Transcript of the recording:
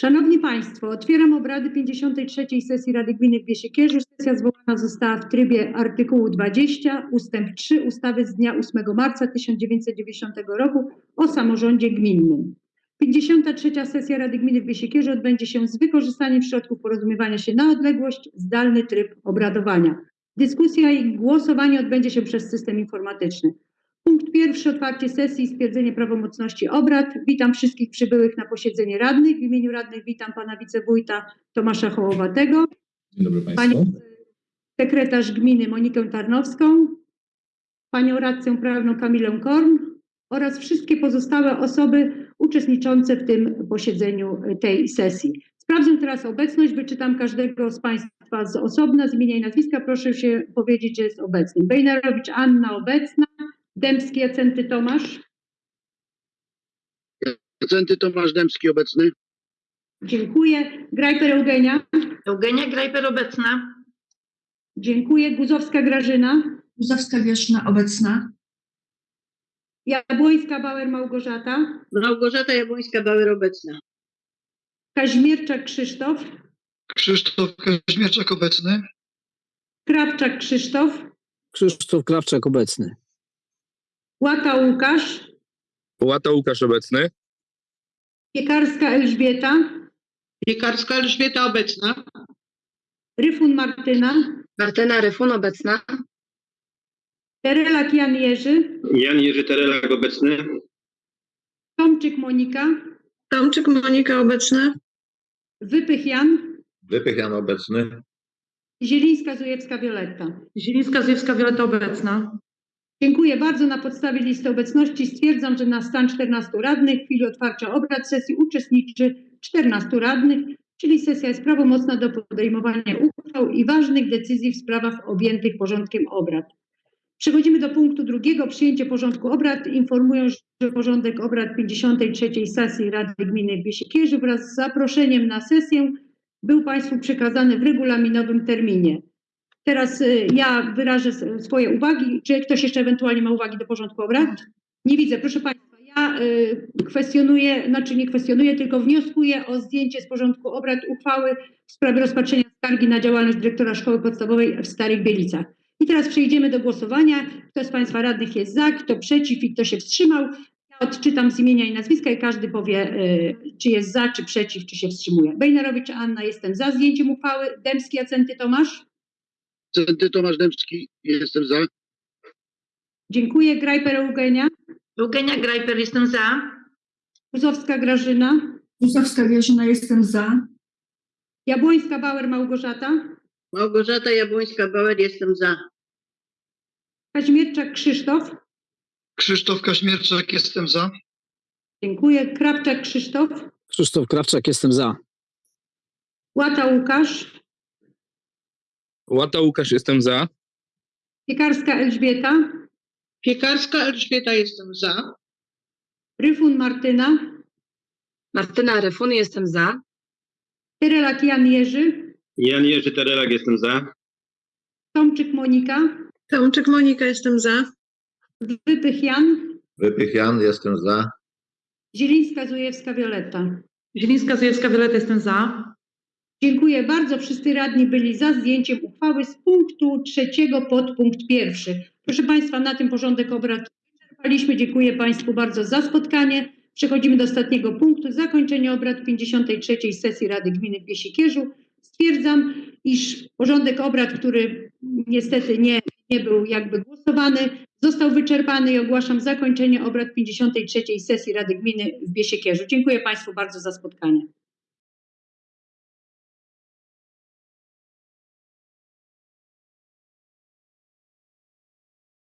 Szanowni Państwo, otwieram obrady 53. sesji Rady Gminy w Biesiekierzu. Sesja zwołana została w trybie artykułu 20 ustęp 3 ustawy z dnia 8 marca 1990 roku o samorządzie gminnym. 53. sesja Rady Gminy w Biesiekierzu odbędzie się z wykorzystaniem środków porozumiewania się na odległość, zdalny tryb obradowania. Dyskusja i głosowanie odbędzie się przez system informatyczny. Punkt pierwszy, otwarcie sesji i stwierdzenie prawomocności obrad. Witam wszystkich przybyłych na posiedzenie radnych. W imieniu radnych witam pana wicewójta Tomasza Hołowatego, Dzień dobry Państwu. panią sekretarz gminy Monikę Tarnowską, panią radcę prawną Kamilę Korn oraz wszystkie pozostałe osoby uczestniczące w tym posiedzeniu tej sesji. Sprawdzę teraz obecność, wyczytam każdego z Państwa z osobna, z imienia i nazwiska. Proszę się powiedzieć, że jest obecny. Bejnerowicz Anna obecna, Dębski Jacenty Tomasz. Centy Tomasz Dębski obecny. Dziękuję. Grajper Eugenia. Eugenia Grajper obecna. Dziękuję. Guzowska Grażyna. Guzowska Wierzchna obecna. Jabłońska Bauer Małgorzata. Małgorzata Jabłońska-Bauer obecna. Kaźmierczak Krzysztof. Krzysztof Kaźmierczak obecny. Krawczak Krzysztof. Krzysztof Krawczak obecny. Łata Łukasz. Łata Łukasz obecny. Piekarska Elżbieta. Piekarska Elżbieta obecna. Ryfun Martyna. Martyna Ryfun obecna. Terelak Jan Jerzy. Jan Jerzy Terelak obecny. Tomczyk Monika. Tomczyk Monika obecna. Wypych Jan. Wypych Jan obecny. Zielińska Zujewska Wioletta. Zielińska Zjewska Wioleta obecna. Dziękuję bardzo. Na podstawie listy obecności stwierdzam, że na stan 14 radnych w chwili otwarcia obrad sesji uczestniczy 14 radnych, czyli sesja jest prawomocna do podejmowania uchwał i ważnych decyzji w sprawach objętych porządkiem obrad. Przechodzimy do punktu drugiego, przyjęcie porządku obrad. Informuję, że porządek obrad 53. sesji Rady Gminy w Biesiekierzu wraz z zaproszeniem na sesję był Państwu przekazany w regulaminowym terminie. Teraz y, ja wyrażę swoje uwagi. Czy ktoś jeszcze ewentualnie ma uwagi do porządku obrad? Nie widzę. Proszę Państwa, ja y, kwestionuję, znaczy nie kwestionuję, tylko wnioskuję o zdjęcie z porządku obrad uchwały w sprawie rozpatrzenia skargi na działalność dyrektora szkoły podstawowej w Starych Bielicach. I teraz przejdziemy do głosowania. Kto z Państwa radnych jest za, kto przeciw i kto się wstrzymał? Ja odczytam z imienia i nazwiska i każdy powie, y, czy jest za, czy przeciw, czy się wstrzymuje. Bejnerowicz Anna, jestem za zdjęciem uchwały. Dębski Jacenty Tomasz? Centy Tomasz Dębski, jestem za. Dziękuję. Grajper Eugenia. Eugenia Grajper jestem za. Guzowska Grażyna. Guzowska Wierzchna jestem za. Jabłońska Bauer Małgorzata. Małgorzata Jabłońska-Bauer jestem za. Kaźmierczak Krzysztof. Krzysztof Kaźmierczak, jestem za. Dziękuję. Krawczak Krzysztof. Krzysztof Krawczak jestem za. Łata Łukasz. Łata Łukasz jestem za. Piekarska Elżbieta. Piekarska Elżbieta jestem za. Ryfun Martyna. Martyna Ryfun jestem za. Tyrelak Jan Jerzy. Jan Jerzy Terelak jestem za. Tomczyk Monika. Tomczyk Monika jestem za. Wypych Jan. Wypych Jan jestem za. Zielińska Zujewska Wioletta. Zielińska Zjewska Wioleta jestem za. Dziękuję bardzo. Wszyscy radni byli za zdjęciem uchwały z punktu trzeciego pod punkt pierwszy. Proszę Państwa, na tym porządek obrad wyczerpaliśmy. Dziękuję Państwu bardzo za spotkanie. Przechodzimy do ostatniego punktu. Zakończenie obrad 53. sesji Rady Gminy w Biesiekierzu. Stwierdzam, iż porządek obrad, który niestety nie, nie był jakby głosowany, został wyczerpany i ogłaszam zakończenie obrad 53. sesji Rady Gminy w Biesiekierzu. Dziękuję Państwu bardzo za spotkanie.